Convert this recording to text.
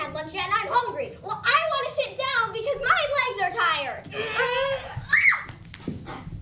haven't had lunch yet and I'm hungry. Well, I want to sit down because my legs are tired.